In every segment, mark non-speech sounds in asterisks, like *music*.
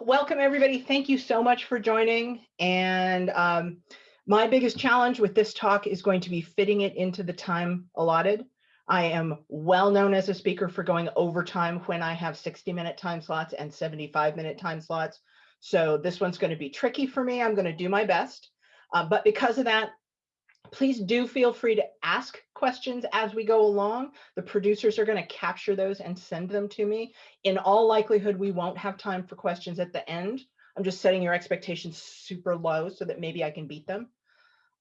welcome everybody. Thank you so much for joining. And um, my biggest challenge with this talk is going to be fitting it into the time allotted. I am well known as a speaker for going overtime when I have 60 minute time slots and 75 minute time slots. So this one's going to be tricky for me. I'm going to do my best. Uh, but because of that, please do feel free to ask questions as we go along. The producers are going to capture those and send them to me. In all likelihood, we won't have time for questions at the end. I'm just setting your expectations super low so that maybe I can beat them.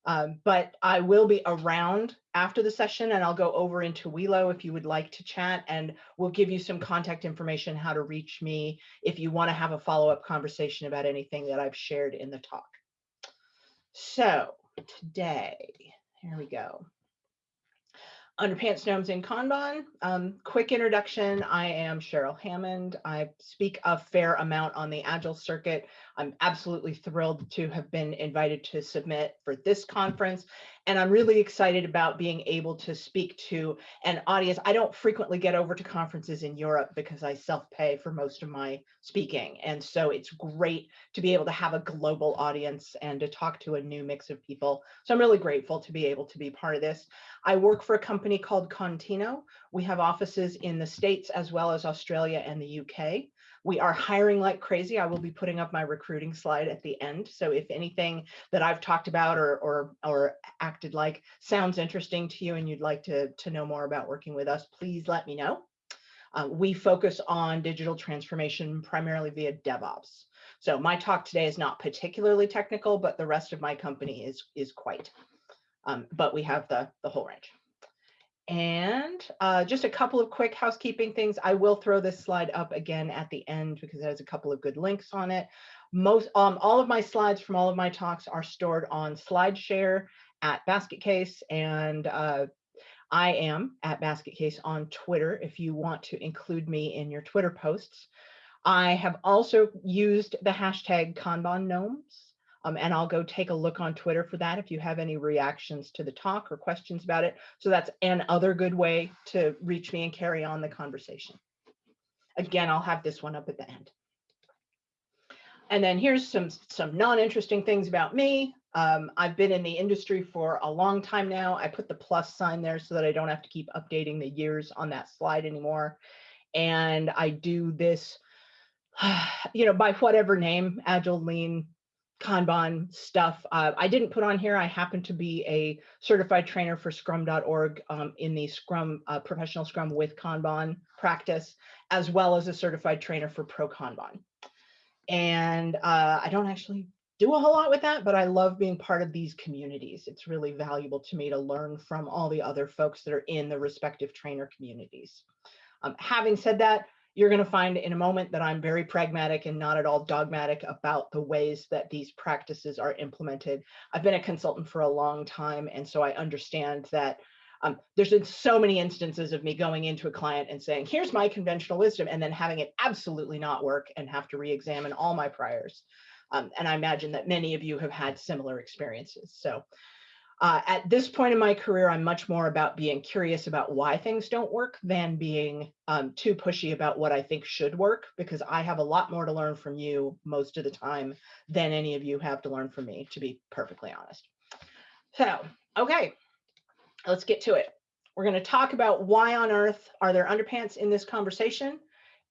Um, but I will be around after the session and I'll go over into Welo if you would like to chat and we'll give you some contact information how to reach me if you want to have a follow-up conversation about anything that I've shared in the talk. So today. Here we go. Underpants Gnomes in Kanban. Um, quick introduction. I am Cheryl Hammond. I speak a fair amount on the Agile circuit. I'm absolutely thrilled to have been invited to submit for this conference. And I'm really excited about being able to speak to an audience. I don't frequently get over to conferences in Europe because I self-pay for most of my speaking. And so it's great to be able to have a global audience and to talk to a new mix of people. So I'm really grateful to be able to be part of this. I work for a company called Contino. We have offices in the States as well as Australia and the UK. We are hiring like crazy. I will be putting up my recruiting slide at the end. So if anything that I've talked about or, or, or acted like sounds interesting to you and you'd like to, to know more about working with us, please let me know. Uh, we focus on digital transformation primarily via DevOps. So my talk today is not particularly technical, but the rest of my company is, is quite. Um, but we have the, the whole range. And uh, just a couple of quick housekeeping things. I will throw this slide up again at the end because it has a couple of good links on it. Most, um, all of my slides from all of my talks are stored on SlideShare at Basket Case, and uh, I am at Basket Case on Twitter if you want to include me in your Twitter posts. I have also used the hashtag Kanban Gnomes um, and I'll go take a look on Twitter for that if you have any reactions to the talk or questions about it. So that's another good way to reach me and carry on the conversation. Again, I'll have this one up at the end. And then here's some, some non-interesting things about me. Um, I've been in the industry for a long time now. I put the plus sign there so that I don't have to keep updating the years on that slide anymore. And I do this, *sighs* you know, by whatever name, Agile, Lean, Kanban stuff. Uh, I didn't put on here. I happen to be a certified trainer for scrum.org um, in the Scrum uh, professional Scrum with Kanban practice, as well as a certified trainer for Pro Kanban. And uh, I don't actually do a whole lot with that, but I love being part of these communities. It's really valuable to me to learn from all the other folks that are in the respective trainer communities. Um, having said that, you're going to find in a moment that I'm very pragmatic and not at all dogmatic about the ways that these practices are implemented. I've been a consultant for a long time, and so I understand that um, there's been so many instances of me going into a client and saying, here's my conventional wisdom, and then having it absolutely not work and have to re-examine all my priors. Um, and I imagine that many of you have had similar experiences. So uh, at this point in my career, I'm much more about being curious about why things don't work than being um, too pushy about what I think should work, because I have a lot more to learn from you most of the time than any of you have to learn from me, to be perfectly honest. So, okay, let's get to it. We're going to talk about why on earth are there underpants in this conversation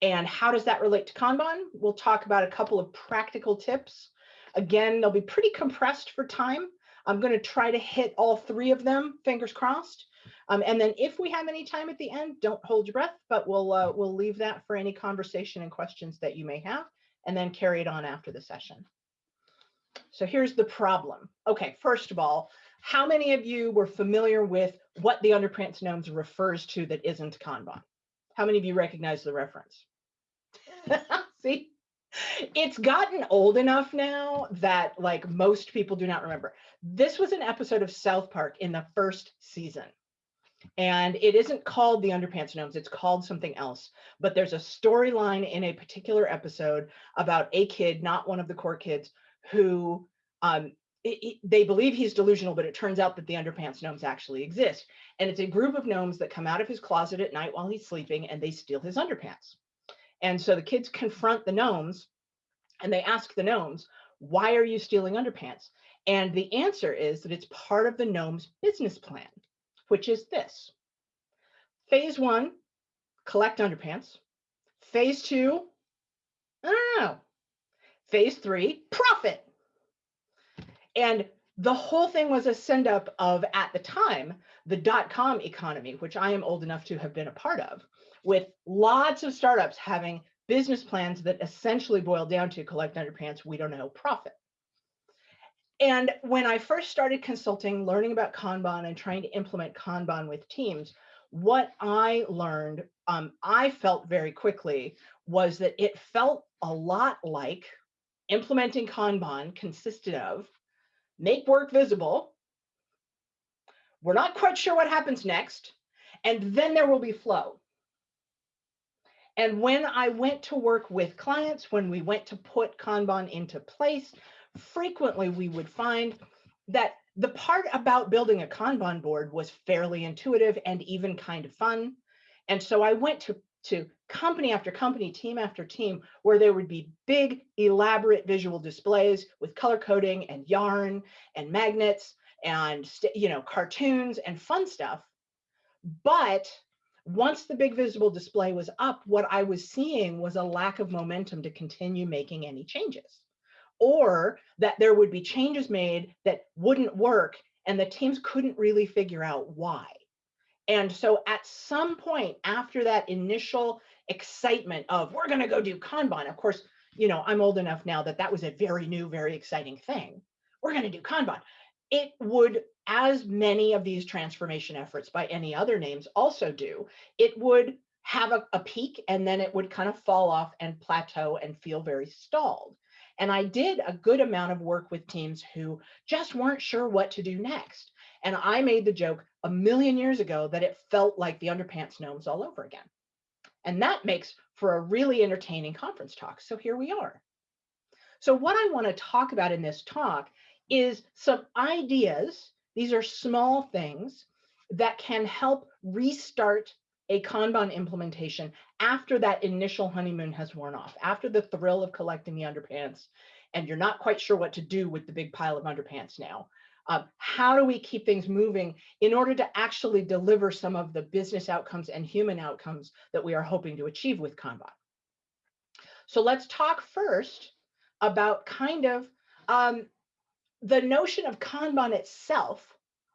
and how does that relate to Kanban? We'll talk about a couple of practical tips. Again, they'll be pretty compressed for time, I'm going to try to hit all three of them, fingers crossed. Um, and then if we have any time at the end, don't hold your breath, but we'll uh, we'll leave that for any conversation and questions that you may have, and then carry it on after the session. So here's the problem. Okay, first of all, how many of you were familiar with what the underpants gnomes refers to that isn't Kanban? How many of you recognize the reference? *laughs* See, it's gotten old enough now that like most people do not remember. This was an episode of South Park in the first season. And it isn't called the Underpants Gnomes, it's called something else. But there's a storyline in a particular episode about a kid, not one of the core kids, who um, it, it, they believe he's delusional, but it turns out that the underpants gnomes actually exist. And it's a group of gnomes that come out of his closet at night while he's sleeping and they steal his underpants. And so the kids confront the gnomes And they ask the gnomes, why are you stealing underpants? And the answer is that it's part of the gnome's business plan, which is this. Phase one, collect underpants. Phase two, I don't know. Phase three, profit. And the whole thing was a send up of, at the time, the dot com economy, which I am old enough to have been a part of, with lots of startups having business plans that essentially boil down to collect underpants, we don't know, profit. And when I first started consulting, learning about Kanban and trying to implement Kanban with teams, what I learned, um, I felt very quickly was that it felt a lot like implementing Kanban consisted of make work visible. We're not quite sure what happens next. And then there will be flow. And when I went to work with clients, when we went to put Kanban into place, frequently we would find that the part about building a Kanban board was fairly intuitive and even kind of fun. And so I went to, to company after company, team after team, where there would be big, elaborate visual displays with color coding and yarn and magnets and you know cartoons and fun stuff. But once the big visible display was up, what I was seeing was a lack of momentum to continue making any changes or that there would be changes made that wouldn't work and the teams couldn't really figure out why. And so at some point after that initial excitement of we're going to go do Kanban, of course, you know, I'm old enough now that that was a very new, very exciting thing. We're going to do Kanban. It would as many of these transformation efforts by any other names also do, it would have a, a, peak and then it would kind of fall off and plateau and feel very stalled. And I did a good amount of work with teams who just weren't sure what to do next. And I made the joke a million years ago that it felt like the underpants gnomes all over again. And that makes for a really entertaining conference talk. So here we are. So what I want to talk about in this talk is some ideas these are small things that can help restart a Kanban implementation after that initial honeymoon has worn off, after the thrill of collecting the underpants, and you're not quite sure what to do with the big pile of underpants now. Uh, how do we keep things moving in order to actually deliver some of the business outcomes and human outcomes that we are hoping to achieve with Kanban? So let's talk first about kind of um, the notion of Kanban itself,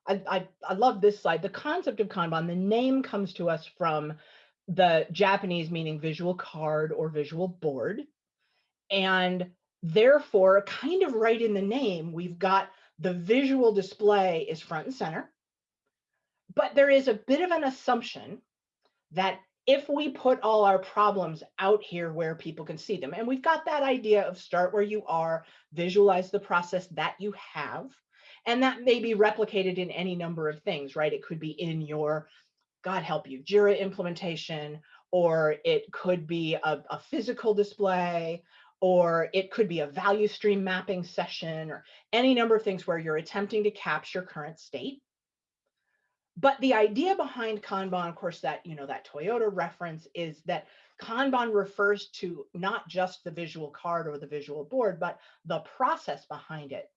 I, I, I, love this slide. The concept of Kanban, the name comes to us from the Japanese meaning visual card or visual board. And therefore, kind of right in the name, we've got the visual display is front and center. But there is a bit of an assumption that if we put all our problems out here where people can see them, and we've got that idea of start where you are, visualize the process that you have, and that may be replicated in any number of things, right? It could be in your, God help you, JIRA implementation, or it could be a, a physical display, or it could be a value stream mapping session, or any number of things where you're attempting to capture current state but the idea behind Kanban, of course, that, you know, that Toyota reference is that Kanban refers to not just the visual card or the visual board, but the process behind it,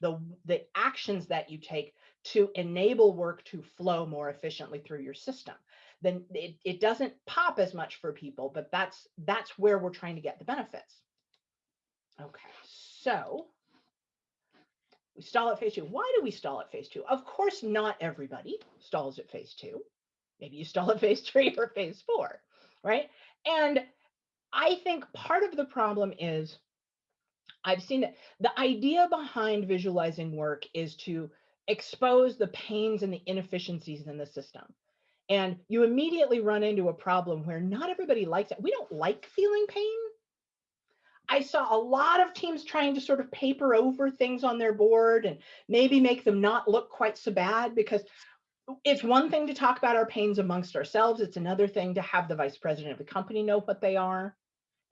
the, the actions that you take to enable work to flow more efficiently through your system. Then it, it doesn't pop as much for people, but that's that's where we're trying to get the benefits. Okay, so we stall at phase two. Why do we stall at phase two? Of course, not everybody stalls at phase two. Maybe you stall at phase three or phase four, right? And I think part of the problem is I've seen that the idea behind visualizing work is to expose the pains and the inefficiencies in the system. And you immediately run into a problem where not everybody likes it. We don't like feeling pain. I saw a lot of teams trying to sort of paper over things on their board and maybe make them not look quite so bad because it's one thing to talk about our pains amongst ourselves. It's another thing to have the vice president of the company know what they are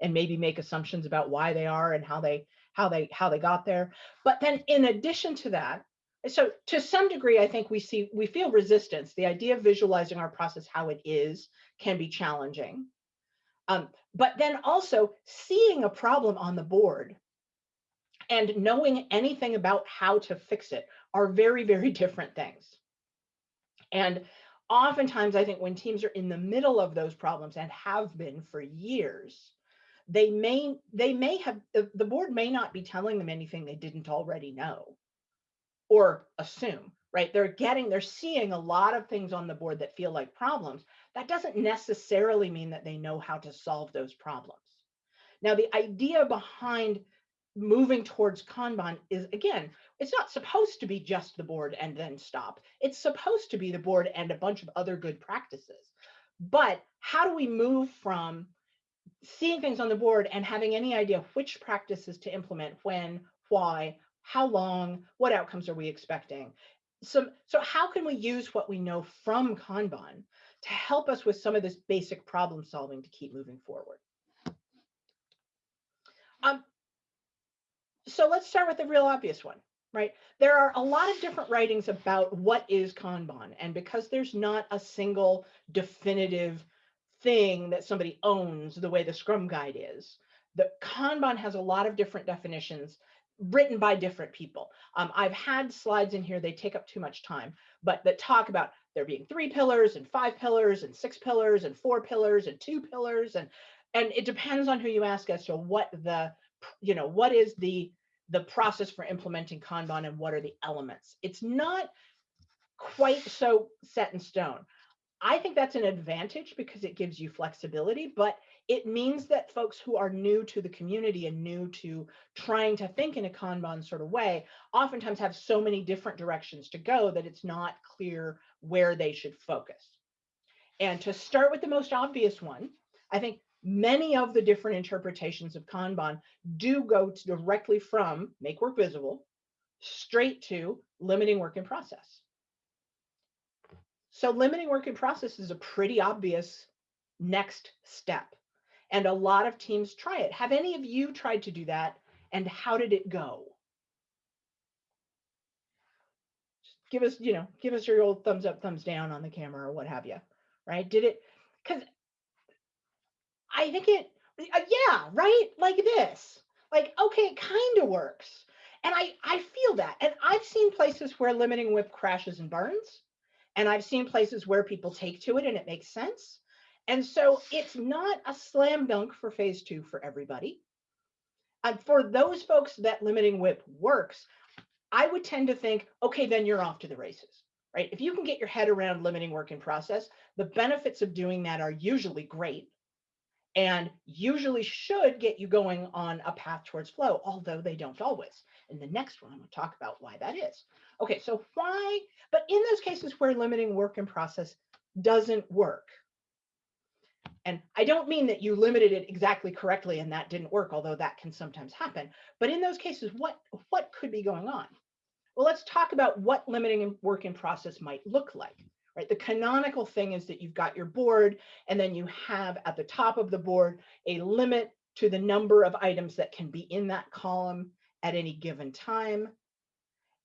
and maybe make assumptions about why they are and how they how they how they got there. But then in addition to that, so to some degree, I think we see we feel resistance. The idea of visualizing our process how it is can be challenging. Um, but then also seeing a problem on the board and knowing anything about how to fix it are very, very different things. And oftentimes, I think when teams are in the middle of those problems and have been for years, they may they may have the board may not be telling them anything they didn't already know or assume right they're getting they're seeing a lot of things on the board that feel like problems that doesn't necessarily mean that they know how to solve those problems. Now the idea behind moving towards kanban is again it's not supposed to be just the board and then stop. It's supposed to be the board and a bunch of other good practices. But how do we move from seeing things on the board and having any idea which practices to implement, when, why, how long, what outcomes are we expecting. So, so how can we use what we know from Kanban to help us with some of this basic problem solving to keep moving forward? Um, so let's start with the real obvious one, right? There are a lot of different writings about what is Kanban. And because there's not a single definitive thing that somebody owns the way the Scrum Guide is. The Kanban has a lot of different definitions written by different people. Um, I've had slides in here, they take up too much time, but that talk about there being three pillars and five pillars and six pillars and four pillars and two pillars. And, and it depends on who you ask as to what the, you know, what is the, the process for implementing Kanban and what are the elements. It's not quite so set in stone. I think that's an advantage because it gives you flexibility, but it means that folks who are new to the community and new to trying to think in a Kanban sort of way, oftentimes have so many different directions to go that it's not clear where they should focus. And to start with the most obvious one, I think many of the different interpretations of Kanban do go directly from make work visible straight to limiting work in process. So limiting work in process is a pretty obvious next step. And a lot of teams try it. Have any of you tried to do that? And how did it go? Just give us, you know, give us your old thumbs up, thumbs down on the camera or what have you, right? Did it, because I think it, uh, yeah, right? Like this. Like, okay, it kind of works. And I, I feel that. And I've seen places where limiting WIP crashes and burns. And I've seen places where people take to it and it makes sense. And so it's not a slam dunk for phase two for everybody. And for those folks that limiting WIP works, I would tend to think, okay, then you're off to the races, right? If you can get your head around limiting work in process, the benefits of doing that are usually great and usually should get you going on a path towards flow, although they don't always. In the next one, I'm to talk about why that is. Okay, so why, but in those cases where limiting work in process doesn't work, and I don't mean that you limited it exactly correctly and that didn't work, although that can sometimes happen. But in those cases, what, what could be going on? Well, let's talk about what limiting work in process might look like. Right? The canonical thing is that you've got your board and then you have at the top of the board a limit to the number of items that can be in that column at any given time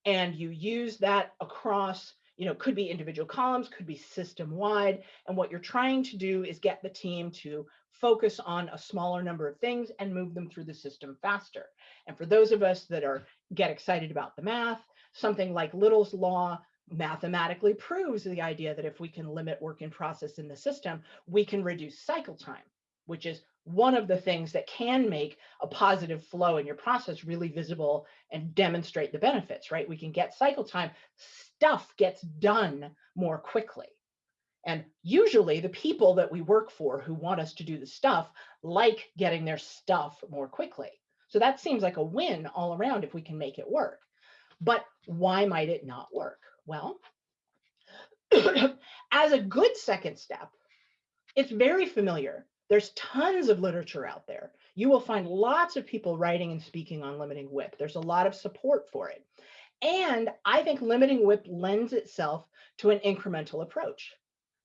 and you use that across you know could be individual columns could be system wide and what you're trying to do is get the team to focus on a smaller number of things and move them through the system faster. And for those of us that are get excited about the math something like little's law mathematically proves the idea that if we can limit work in process in the system we can reduce cycle time which is one of the things that can make a positive flow in your process really visible and demonstrate the benefits, right? We can get cycle time, stuff gets done more quickly. And usually the people that we work for who want us to do the stuff like getting their stuff more quickly. So that seems like a win all around if we can make it work. But why might it not work? Well, *clears throat* as a good second step, it's very familiar there's tons of literature out there. You will find lots of people writing and speaking on limiting WIP. There's a lot of support for it. And I think limiting WIP lends itself to an incremental approach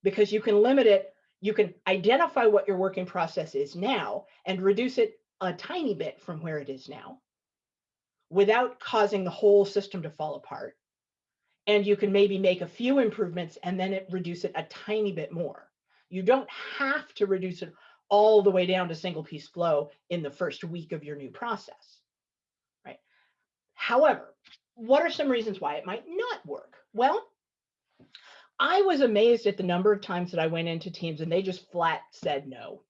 because you can limit it, you can identify what your working process is now and reduce it a tiny bit from where it is now without causing the whole system to fall apart. And you can maybe make a few improvements and then it reduce it a tiny bit more. You don't have to reduce it all the way down to single piece flow in the first week of your new process, right? However, what are some reasons why it might not work? Well, I was amazed at the number of times that I went into teams and they just flat said no.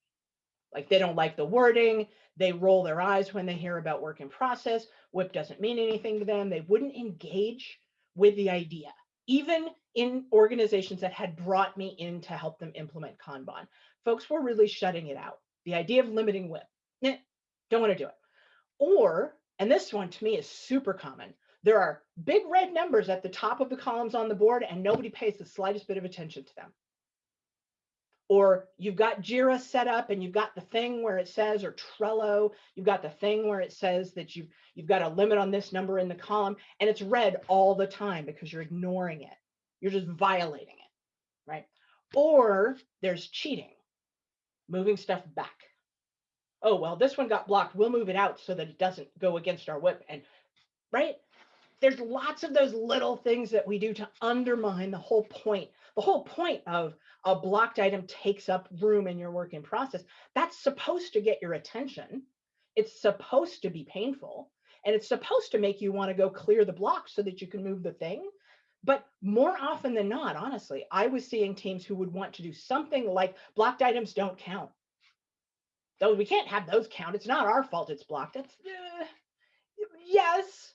Like they don't like the wording. They roll their eyes when they hear about work in process. WIP doesn't mean anything to them. They wouldn't engage with the idea, even in organizations that had brought me in to help them implement Kanban. Folks were really shutting it out. The idea of limiting WIP, don't want to do it. Or, and this one to me is super common, there are big red numbers at the top of the columns on the board and nobody pays the slightest bit of attention to them or you've got Jira set up and you've got the thing where it says, or Trello, you've got the thing where it says that you've, you've got a limit on this number in the column and it's red all the time because you're ignoring it. You're just violating it, right? Or there's cheating, moving stuff back. Oh, well, this one got blocked. We'll move it out so that it doesn't go against our WIP. And right, there's lots of those little things that we do to undermine the whole point. The whole point of a blocked item takes up room in your work in process. That's supposed to get your attention. It's supposed to be painful and it's supposed to make you want to go clear the block so that you can move the thing. But more often than not, honestly, I was seeing teams who would want to do something like blocked items don't count. Though we can't have those count. It's not our fault it's blocked. It's uh, yes,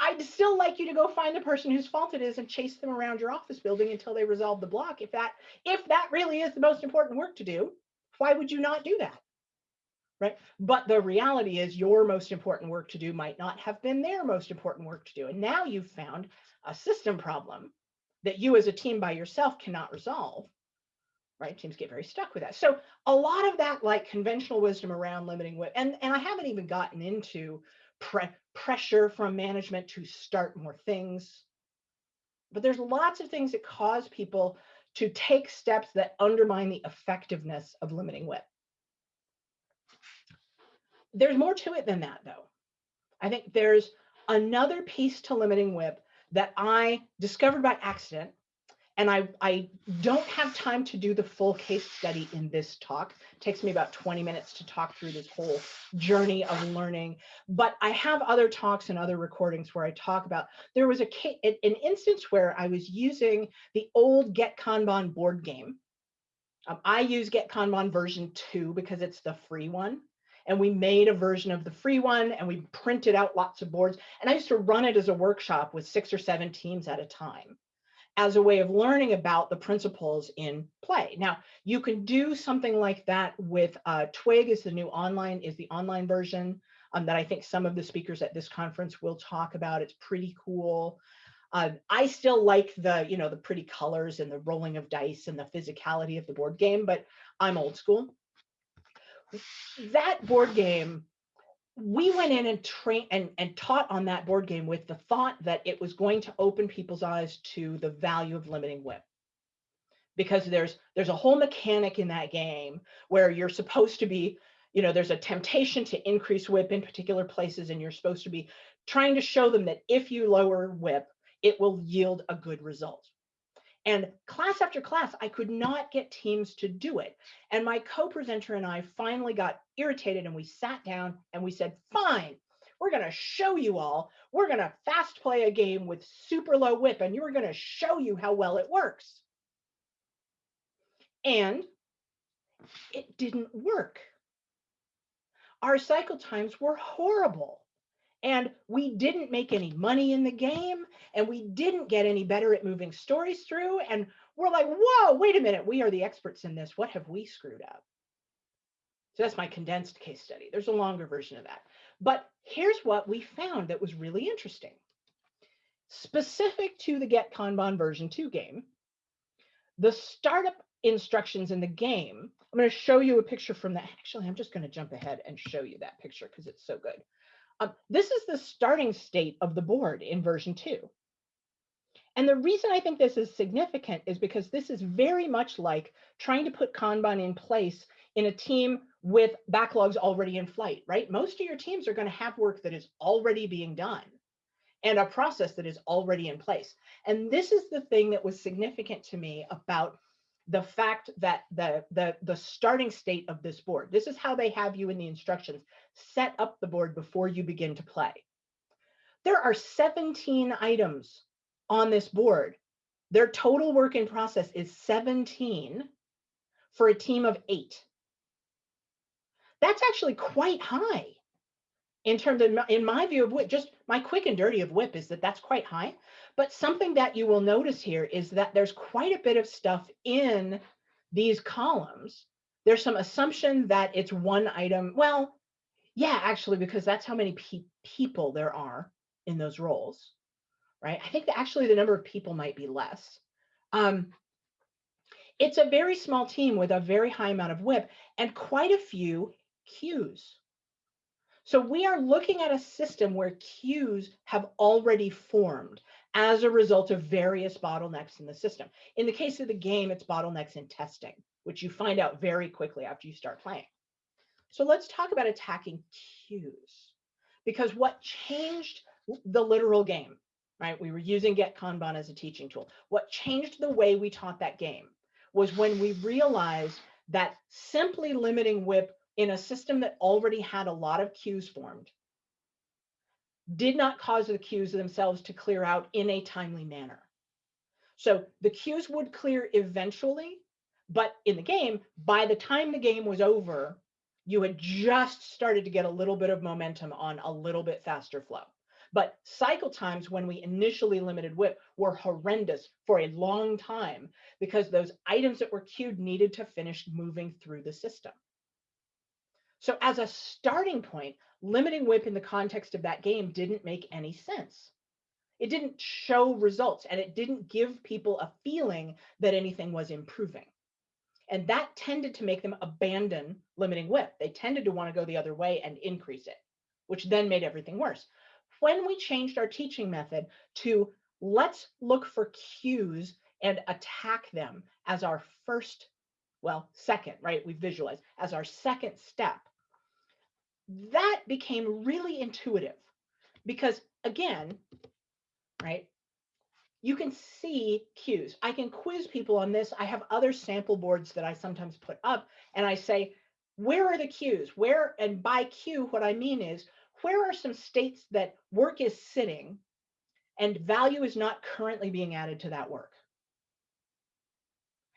I'd still like you to go find the person whose fault it is and chase them around your office building until they resolve the block. If that if that really is the most important work to do, why would you not do that? Right. But the reality is your most important work to do might not have been their most important work to do. And now you've found a system problem that you as a team by yourself cannot resolve. Right. Teams get very stuck with that. So a lot of that like conventional wisdom around limiting WIP, and, and I haven't even gotten into pre pressure from management to start more things. But there's lots of things that cause people to take steps that undermine the effectiveness of limiting WIP. There's more to it than that, though. I think there's another piece to limiting WIP that I discovered by accident and I, I don't have time to do the full case study in this talk. It takes me about 20 minutes to talk through this whole journey of learning. But I have other talks and other recordings where I talk about, there was a an instance where I was using the old Get Kanban board game. Um, I use Get Kanban version two because it's the free one. And we made a version of the free one and we printed out lots of boards. And I used to run it as a workshop with six or seven teams at a time as a way of learning about the principles in play. Now, you can do something like that with uh, Twig is the new online, is the online version um, that I think some of the speakers at this conference will talk about. It's pretty cool. Uh, I still like the, you know, the pretty colors and the rolling of dice and the physicality of the board game, but I'm old school. That board game we went in and trained and, and taught on that board game with the thought that it was going to open people's eyes to the value of limiting WIP Because there's there's a whole mechanic in that game where you're supposed to be, you know, there's a temptation to increase WIP in particular places, and you're supposed to be trying to show them that if you lower WIP it will yield a good result. And class after class, I could not get teams to do it. And my co-presenter and I finally got irritated and we sat down and we said, fine, we're going to show you all. We're going to fast play a game with super low WIP and you're going to show you how well it works. And it didn't work. Our cycle times were horrible and we didn't make any money in the game and we didn't get any better at moving stories through and we're like whoa wait a minute we are the experts in this. What have we screwed up? So that's my condensed case study. There's a longer version of that. But here's what we found that was really interesting. Specific to the get kanban version 2 game the startup instructions in the game i'm going to show you a picture from that. Actually i'm just going to jump ahead and show you that picture because it's so good um, this is the starting state of the board in version two. And the reason I think this is significant is because this is very much like trying to put Kanban in place in a team with backlogs already in flight, right? Most of your teams are going to have work that is already being done and a process that is already in place. And this is the thing that was significant to me about the fact that the, the, the starting state of this board, this is how they have you in the instructions, set up the board before you begin to play. There are 17 items on this board. Their total work in process is 17 for a team of eight. That's actually quite high in terms of, in my view of WIP, just my quick and dirty of WIP is that that's quite high. But something that you will notice here is that there's quite a bit of stuff in these columns. There's some assumption that it's one item. Well, yeah, actually, because that's how many pe people there are in those roles, right? I think that actually the number of people might be less. Um, it's a very small team with a very high amount of WIP and quite a few queues. So we are looking at a system where queues have already formed as a result of various bottlenecks in the system. In the case of the game, it's bottlenecks in testing, which you find out very quickly after you start playing. So let's talk about attacking queues, because what changed the literal game, right? We were using Get Kanban as a teaching tool. What changed the way we taught that game was when we realized that simply limiting WIP in a system that already had a lot of queues formed did not cause the queues themselves to clear out in a timely manner. So the queues would clear eventually, but in the game, by the time the game was over, you had just started to get a little bit of momentum on a little bit faster flow. But cycle times when we initially limited WIP were horrendous for a long time because those items that were queued needed to finish moving through the system. So as a starting point, limiting WIP in the context of that game didn't make any sense. It didn't show results and it didn't give people a feeling that anything was improving. And that tended to make them abandon limiting WIP. They tended to want to go the other way and increase it, which then made everything worse. When we changed our teaching method to let's look for queues and attack them as our first, well, second, right? We visualize as our second step that became really intuitive because again, right, you can see queues. I can quiz people on this. I have other sample boards that I sometimes put up and I say, where are the queues? Where, and by queue, what I mean is, where are some states that work is sitting and value is not currently being added to that work?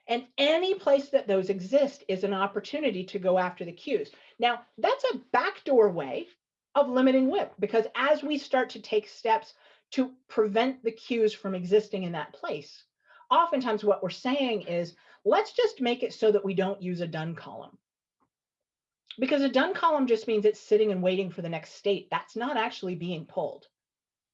And any place that those exist is an opportunity to go after the queues. Now, that's a backdoor way of limiting WIP because as we start to take steps to prevent the queues from existing in that place, oftentimes what we're saying is, let's just make it so that we don't use a done column. Because a done column just means it's sitting and waiting for the next state. That's not actually being pulled.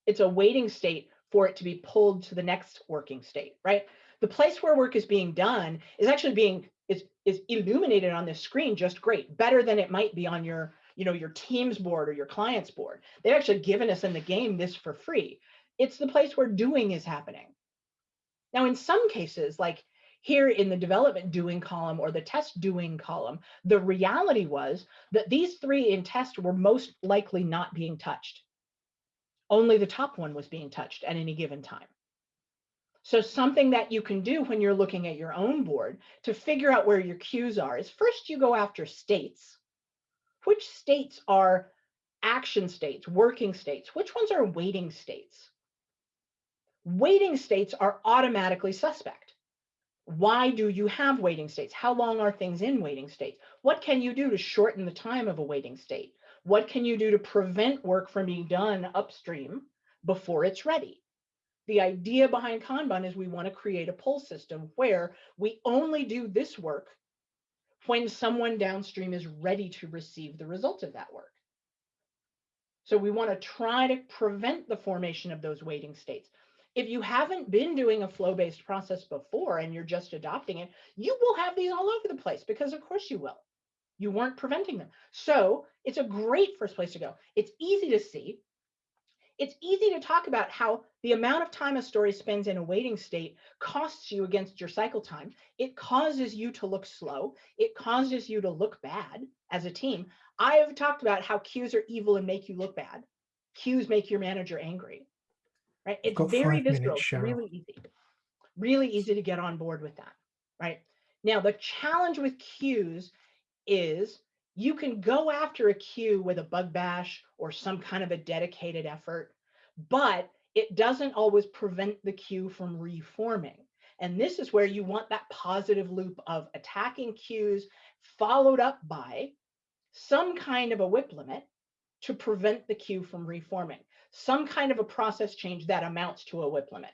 It's a waiting state for it to be pulled to the next working state, right? the place where work is being done is actually being is is illuminated on this screen just great better than it might be on your you know your teams board or your clients board. They've actually given us in the game this for free. It's the place where doing is happening. Now in some cases like here in the development doing column or the test doing column the reality was that these three in test were most likely not being touched. Only the top one was being touched at any given time so something that you can do when you're looking at your own board to figure out where your queues are is first you go after states. Which states are action states, working states? Which ones are waiting states? Waiting states are automatically suspect. Why do you have waiting states? How long are things in waiting states? What can you do to shorten the time of a waiting state? What can you do to prevent work from being done upstream before it's ready? The idea behind Kanban is we want to create a pull system where we only do this work when someone downstream is ready to receive the result of that work. So we want to try to prevent the formation of those waiting states. If you haven't been doing a flow-based process before and you're just adopting it, you will have these all over the place because of course you will. You weren't preventing them. So it's a great first place to go. It's easy to see it's easy to talk about how the amount of time a story spends in a waiting state costs you against your cycle time. It causes you to look slow. It causes you to look bad as a team. I have talked about how queues are evil and make you look bad. Queues make your manager angry, right? It's very visceral, minutes, really easy, really easy to get on board with that, right? Now, the challenge with queues is you can go after a queue with a bug bash or some kind of a dedicated effort, but it doesn't always prevent the queue from reforming. And this is where you want that positive loop of attacking queues followed up by some kind of a WIP limit to prevent the queue from reforming, some kind of a process change that amounts to a WIP limit,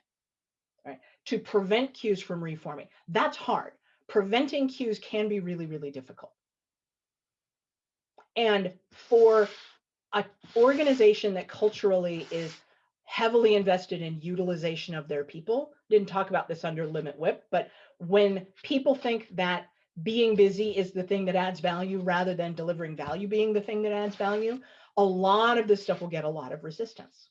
right? To prevent queues from reforming. That's hard. Preventing queues can be really, really difficult. And for an organization that culturally is heavily invested in utilization of their people, didn't talk about this under limit WIP, but when people think that being busy is the thing that adds value rather than delivering value being the thing that adds value, a lot of this stuff will get a lot of resistance.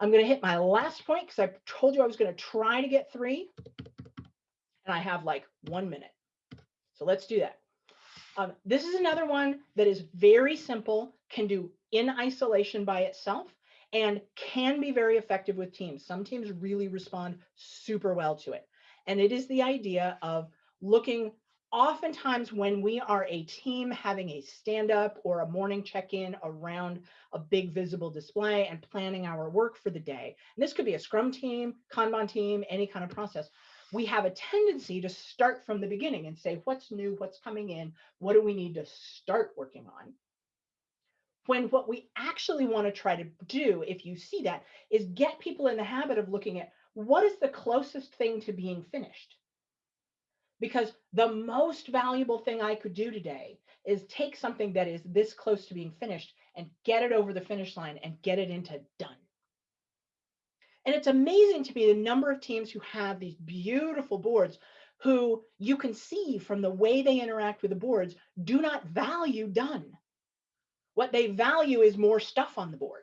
I'm going to hit my last point because I told you I was going to try to get three, and I have like one minute. So let's do that. Um, this is another one that is very simple, can do in isolation by itself, and can be very effective with teams. Some teams really respond super well to it. And it is the idea of looking oftentimes when we are a team having a stand up or a morning check in around a big visible display and planning our work for the day. And this could be a scrum team, Kanban team, any kind of process we have a tendency to start from the beginning and say, what's new, what's coming in, what do we need to start working on? When what we actually want to try to do, if you see that, is get people in the habit of looking at what is the closest thing to being finished? Because the most valuable thing I could do today is take something that is this close to being finished and get it over the finish line and get it into done. And it's amazing to me the number of teams who have these beautiful boards who you can see from the way they interact with the boards do not value done. What they value is more stuff on the board.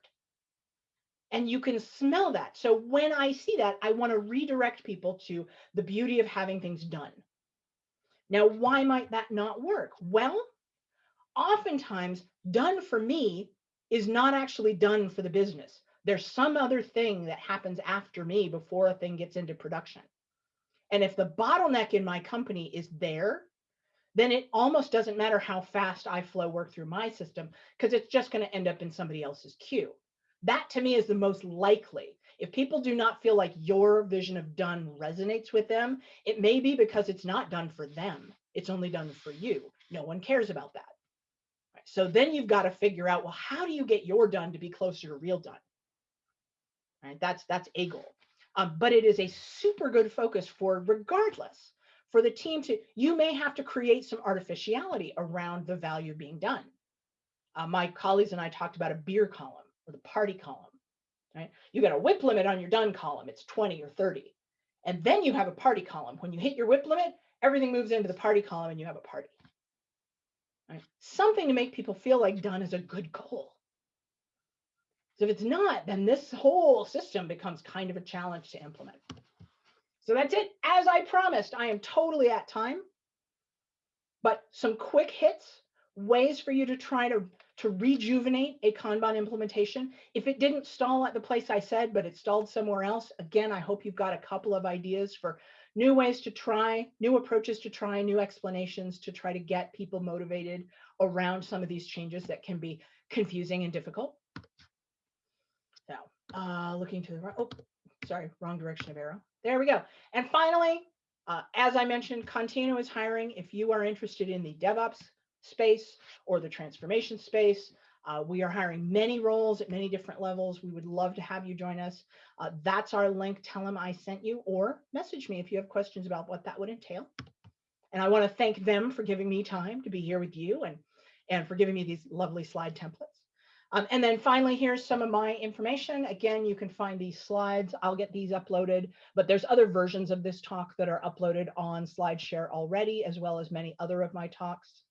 And you can smell that. So when I see that, I want to redirect people to the beauty of having things done. Now, why might that not work? Well, oftentimes done for me is not actually done for the business there's some other thing that happens after me before a thing gets into production. And if the bottleneck in my company is there, then it almost doesn't matter how fast I flow work through my system because it's just going to end up in somebody else's queue. That to me is the most likely. If people do not feel like your vision of done resonates with them, it may be because it's not done for them. It's only done for you. No one cares about that. Right. So then you've got to figure out, well, how do you get your done to be closer to real done? Right? That's that's a goal. Um, but it is a super good focus for regardless for the team to you may have to create some artificiality around the value being done. Uh, my colleagues and I talked about a beer column or the party column. Right? You got a WIP limit on your done column, it's 20 or 30. And then you have a party column. When you hit your WIP limit, everything moves into the party column and you have a party. Right? Something to make people feel like done is a good goal. So if it's not, then this whole system becomes kind of a challenge to implement. So that's it. As I promised, I am totally at time. But some quick hits, ways for you to try to, to rejuvenate a Kanban implementation. If it didn't stall at the place I said, but it stalled somewhere else, again, I hope you've got a couple of ideas for new ways to try, new approaches to try, new explanations to try to get people motivated around some of these changes that can be confusing and difficult. Uh, looking to the right, oh, sorry, wrong direction of arrow. There we go. And finally, uh, as I mentioned, Contino is hiring. If you are interested in the DevOps space or the transformation space, uh, we are hiring many roles at many different levels. We would love to have you join us. Uh, that's our link. Tell them I sent you or message me if you have questions about what that would entail. And I want to thank them for giving me time to be here with you and, and for giving me these lovely slide templates. Um, and then finally, here's some of my information. Again, you can find these slides. I'll get these uploaded, but there's other versions of this talk that are uploaded on SlideShare already, as well as many other of my talks.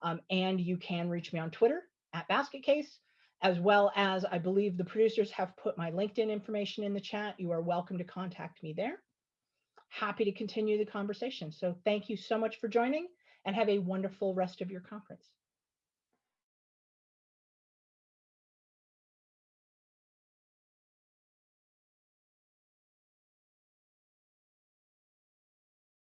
Um, and you can reach me on Twitter at BasketCase, as well as I believe the producers have put my LinkedIn information in the chat. You are welcome to contact me there. Happy to continue the conversation. So thank you so much for joining and have a wonderful rest of your conference.